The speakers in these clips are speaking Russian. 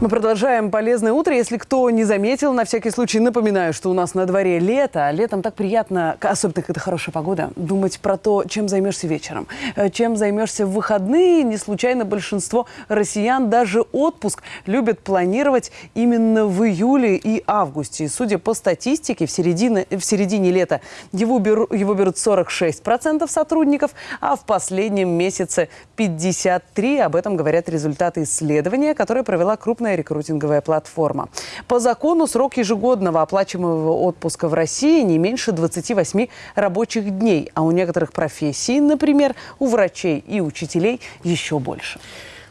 Мы продолжаем полезное утро. Если кто не заметил, на всякий случай напоминаю, что у нас на дворе лето. А летом так приятно, особенно когда хорошая погода, думать про то, чем займешься вечером, э, чем займешься в выходные. Не случайно большинство россиян даже отпуск любят планировать именно в июле и августе. Судя по статистике, в середине, в середине лета его, беру, его берут 46% сотрудников, а в последнем месяце 53%. Об этом говорят результаты исследования, которое провела крупная рекрутинговая платформа. По закону срок ежегодного оплачиваемого отпуска в России не меньше 28 рабочих дней, а у некоторых профессий, например, у врачей и учителей еще больше.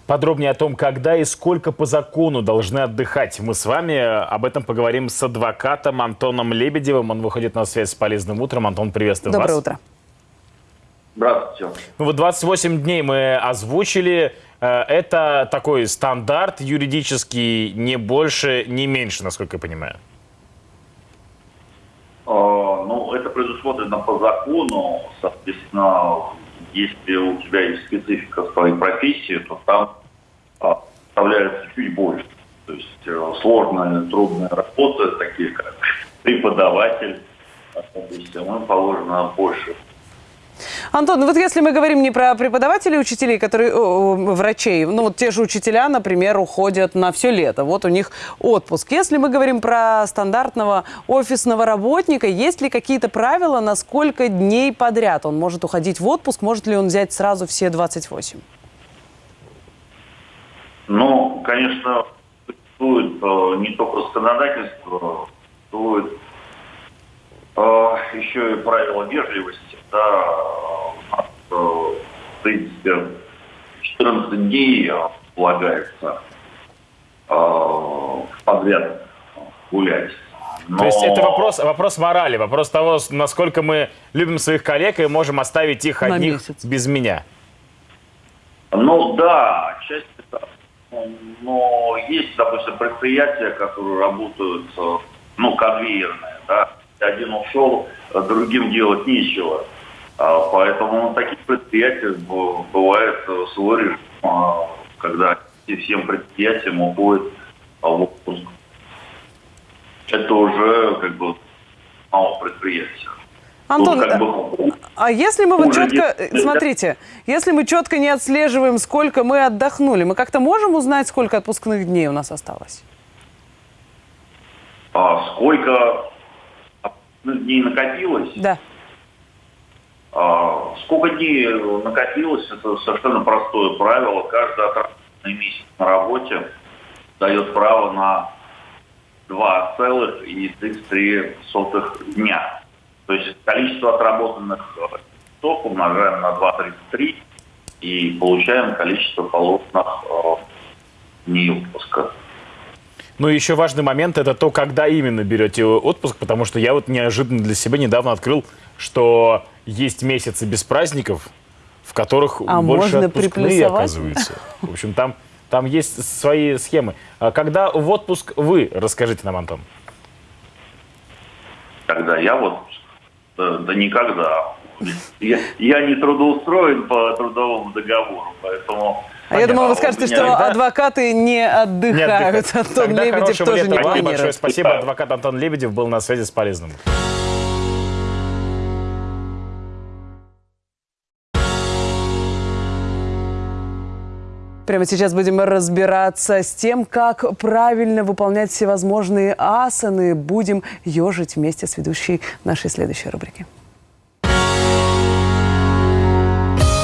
Подробнее о том, когда и сколько по закону должны отдыхать. Мы с вами об этом поговорим с адвокатом Антоном Лебедевым. Он выходит на связь с полезным утром. Антон, приветствую Доброе вас. Доброе утро. Здравствуйте. Ну вот 28 дней мы озвучили. Э, это такой стандарт юридический, не больше, не меньше, насколько я понимаю. А, ну, это предусмотрено по закону. Соответственно, если у тебя есть специфика своей профессии, то там а, оставляется чуть больше. То есть э, сложная, трудная работа, такие как преподаватель, соответственно, положено больше Антон, ну вот если мы говорим не про преподавателей, учителей, которые, о, врачей, ну вот те же учителя, например, уходят на все лето, вот у них отпуск. Если мы говорим про стандартного офисного работника, есть ли какие-то правила, на сколько дней подряд он может уходить в отпуск, может ли он взять сразу все 28? Ну, конечно, существует э, не только законодательство, существует э, еще и правила вежливости да, 14 дней полагается подряд гулять. Но... То есть это вопрос, вопрос морали, вопрос того, насколько мы любим своих коллег и можем оставить их На одних месяц. без меня. Ну да, часть это. Но есть, допустим, предприятия, которые работают, ну, конвейерные, да. Один ушел, другим делать нечего. А, поэтому на таких предприятиях бывает э, свой режим, а, когда всем предприятиям уходит в отпуск. Это уже как бы мало предприятия. Антон, как бы, а если мы вот четко, нет. смотрите, если мы четко не отслеживаем, сколько мы отдохнули, мы как-то можем узнать, сколько отпускных дней у нас осталось? А сколько дней накопилось? Да. А, сколько дней накопилось, это совершенно простое правило. Каждый отработанный месяц на работе дает право на 2,33 дня. То есть количество отработанных часов умножаем на 2,33 и получаем количество положенных э, дней отпуска. Ну, еще важный момент – это то, когда именно берете отпуск, потому что я вот неожиданно для себя недавно открыл, что есть месяцы без праздников, в которых а больше отпускные, оказывается. В общем, там, там есть свои схемы. А когда в отпуск вы? Расскажите нам, Антон. Когда я в отпуск? Да, да никогда. Я, я не трудоустроен по трудовому договору, поэтому а я думала, вы скажете, что Тогда... адвокаты не отдыхают. Не Антон Тогда Лебедев тоже не планирует. Большое спасибо. Адвокат Антон Лебедев был на связи с полезным. Прямо сейчас будем разбираться с тем, как правильно выполнять всевозможные асаны. Будем ежить вместе с ведущей нашей следующей рубрики.